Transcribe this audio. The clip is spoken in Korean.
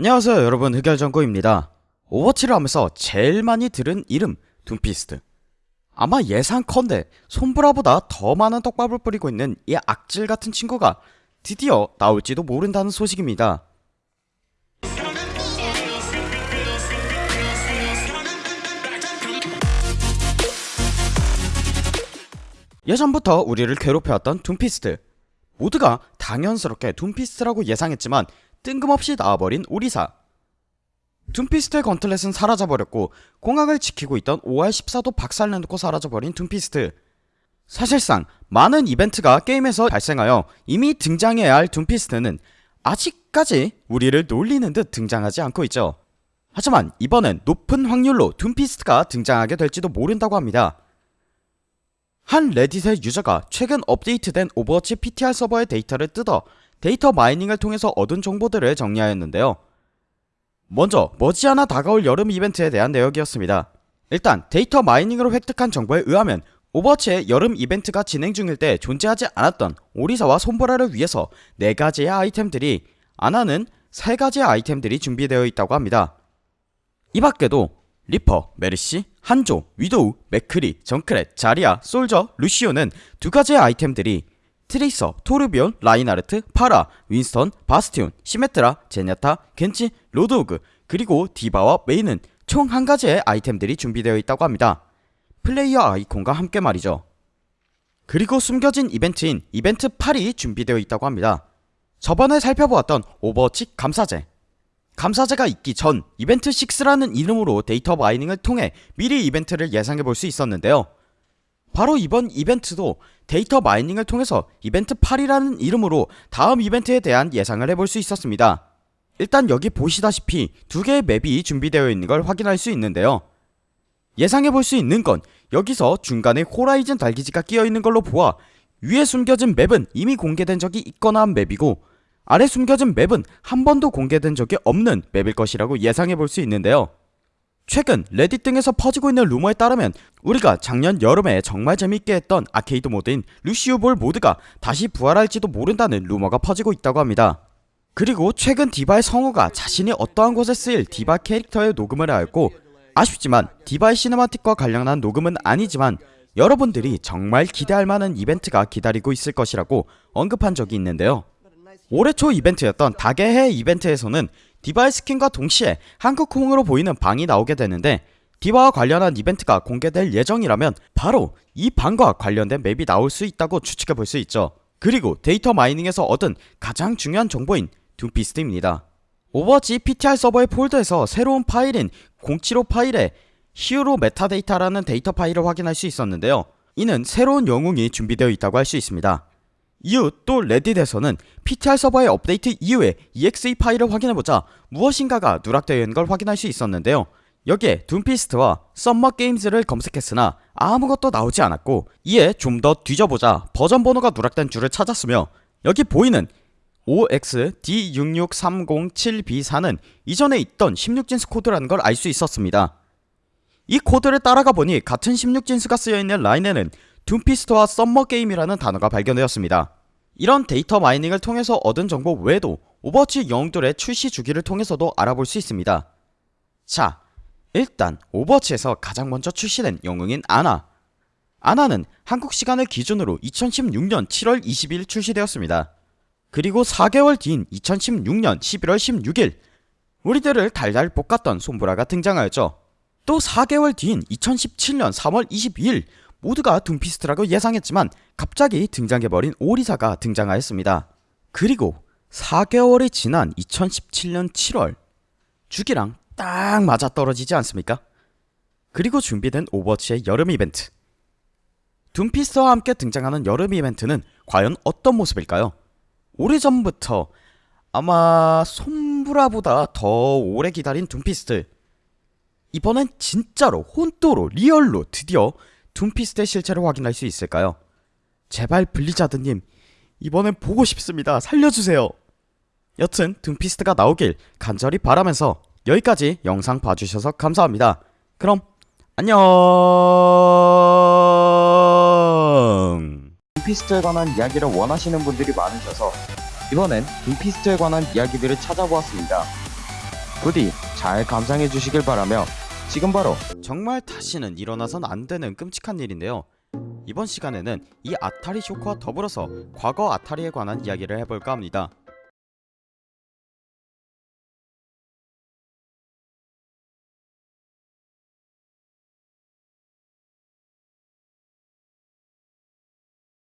안녕하세요 여러분. 흑열정구입니다. 오버워치를 하면서 제일 많이 들은 이름 둠피스트. 아마 예상컨대 솜브라보다 더 많은 떡밥을 뿌리고 있는 이 악질같은 친구가 드디어 나올지도 모른다는 소식입니다. 예전부터 우리를 괴롭혀왔던 둠피스트. 모두가 당연스럽게 둠피스트라고 예상했지만 뜬금없이 나와버린 오리사. 둠피스트의 gauntlet은 사라져버렸고 공항을 지키고 있던 OR14도 박살내놓고 사라져버린 둠피스트. 사실상 많은 이벤트가 게임에서 발생하여 이미 등장해야 할 둠피스트는 아직까지 우리를 놀리는 듯 등장하지 않고 있죠. 하지만 이번엔 높은 확률로 둠피스트가 등장하게 될지도 모른다고 합니다. 한 레딧의 유저가 최근 업데이트된 오버워치 PTR 서버의 데이터를 뜯어 데이터 마이닝을 통해서 얻은 정보들을 정리하였는데요. 먼저 머지않아 다가올 여름 이벤트에 대한 내역이었습니다. 일단 데이터 마이닝으로 획득한 정보에 의하면 오버워치의 여름 이벤트가 진행 중일 때 존재하지 않았던 오리사와 솜브라를 위해서 4가지의 아이템들이 아나는 3가지의 아이템들이 준비되어 있다고 합니다. 이 밖에도 리퍼, 메르시, 한조, 위도우, 맥크리, 정크랫, 자리아, 솔저, 루시오는 두 가지의 아이템들이 트레이서, 토르비온, 라인하르트, 파라, 윈스턴, 바스티온, 시메트라, 젠야타, 겐지, 로드호그 그리고 디바와 메이는 총 한 가지의 아이템들이 준비되어 있다고 합니다. 플레이어 아이콘과 함께 말이죠. 그리고 숨겨진 이벤트인 이벤트 8이 준비되어 있다고 합니다. 저번에 살펴보았던 오버워치 감사제 감사제가 있기 전 이벤트 6라는 이름으로 데이터 마이닝을 통해 미리 이벤트를 예상해 볼 수 있었는데요. 바로 이번 이벤트도 데이터 마이닝을 통해서 이벤트 8이라는 이름으로 다음 이벤트에 대한 예상을 해볼 수 있었습니다. 일단 여기 보시다시피 두 개의 맵이 준비되어 있는 걸 확인할 수 있는데요. 예상해 볼 수 있는 건 여기서 중간에 호라이즌 달기지가 끼어 있는 걸로 보아 위에 숨겨진 맵은 이미 공개된 적이 있거나 한 맵이고 아래 숨겨진 맵은 한 번도 공개된 적이 없는 맵일 것이라고 예상해 볼 수 있는데요. 최근 레딧 등에서 퍼지고 있는 루머에 따르면 우리가 작년 여름에 정말 재밌게 했던 아케이드 모드인 루시우볼 모드가 다시 부활할지도 모른다는 루머가 퍼지고 있다고 합니다. 그리고 최근 디바의 성우가 자신이 어떠한 곳에 쓰일 디바 캐릭터의 녹음을 하였고 아쉽지만 디바의 cinematic과 관련한 녹음은 아니지만 여러분들이 정말 기대할 만한 이벤트가 기다리고 있을 것이라고 언급한 적이 있는데요. 올해 초 이벤트였던 닭의 해 이벤트에서는 디바의 스킨과 동시에 한국풍으로 보이는 방이 나오게 되는데 디바와 관련한 이벤트가 공개될 예정이라면 바로 이 방과 관련된 맵이 나올 수 있다고 추측해 볼 수 있죠. 그리고 데이터 마이닝에서 얻은 가장 중요한 정보인 둠피스트입니다. 오버워치 PTR 서버의 폴더에서 새로운 파일인 075 파일에 hero metadata라는 데이터 파일을 확인할 수 있었는데요. 이는 새로운 영웅이 준비되어 있다고 할 수 있습니다. 이후 또 레딧에서는 PTR 서버의 업데이트 이후에 EXE 파일을 확인해보자 무엇인가가 누락되어 있는 걸 확인할 수 있었는데요. 여기에 둠피스트와 Summer Games를 검색했으나 아무것도 나오지 않았고 이에 좀 더 뒤져보자 버전 번호가 누락된 줄을 찾았으며 여기 보이는 OXD66307B4는 이전에 있던 16진수 코드라는 걸 알 수 있었습니다. 이 코드를 따라가 보니 같은 16진수가 쓰여있는 라인에는 둠피스트와 Summer Game이라는 단어가 발견되었습니다. 이런 데이터 마이닝을 통해서 얻은 정보 외에도 오버워치 영웅들의 출시 주기를 통해서도 알아볼 수 있습니다. 자, 일단 오버워치에서 가장 먼저 출시된 영웅인 아나 아나는 한국 시간을 기준으로 2016년 7월 20일 출시되었습니다. 그리고 4개월 뒤인 2016년 11월 16일 우리들을 달달 볶았던 솜브라가 등장하였죠. 또 4개월 뒤인 2017년 3월 22일 모두가 둠피스트라고 예상했지만 갑자기 등장해버린 오리사가 등장하였습니다. 그리고 4개월이 지난 2017년 7월 주기랑 딱 맞아떨어지지 않습니까? 그리고 준비된 오버워치의 여름 이벤트 둠피스트와 함께 등장하는 여름 이벤트는 과연 어떤 모습일까요? 오래전부터 아마 솜브라보다 더 오래 기다린 둠피스트 이번엔 진짜로 ほんと로 real로 드디어 둠피스트의 실체를 확인할 수 있을까요? 제발 블리자드님 이번엔 보고 싶습니다 살려주세요 여튼 둠피스트가 나오길 간절히 바라면서 여기까지 영상 봐주셔서 감사합니다 그럼 안녕 둠피스트에 관한 이야기를 원하시는 분들이 많으셔서 이번엔 둠피스트에 관한 이야기들을 찾아보았습니다. 부디 잘 감상해 주시길 바라며 지금 바로 정말 다시는 일어나선 안 되는 끔찍한 일인데요. 이번 시간에는 이 아타리 쇼크와 더불어서 과거 아타리에 관한 이야기를 해볼까 합니다.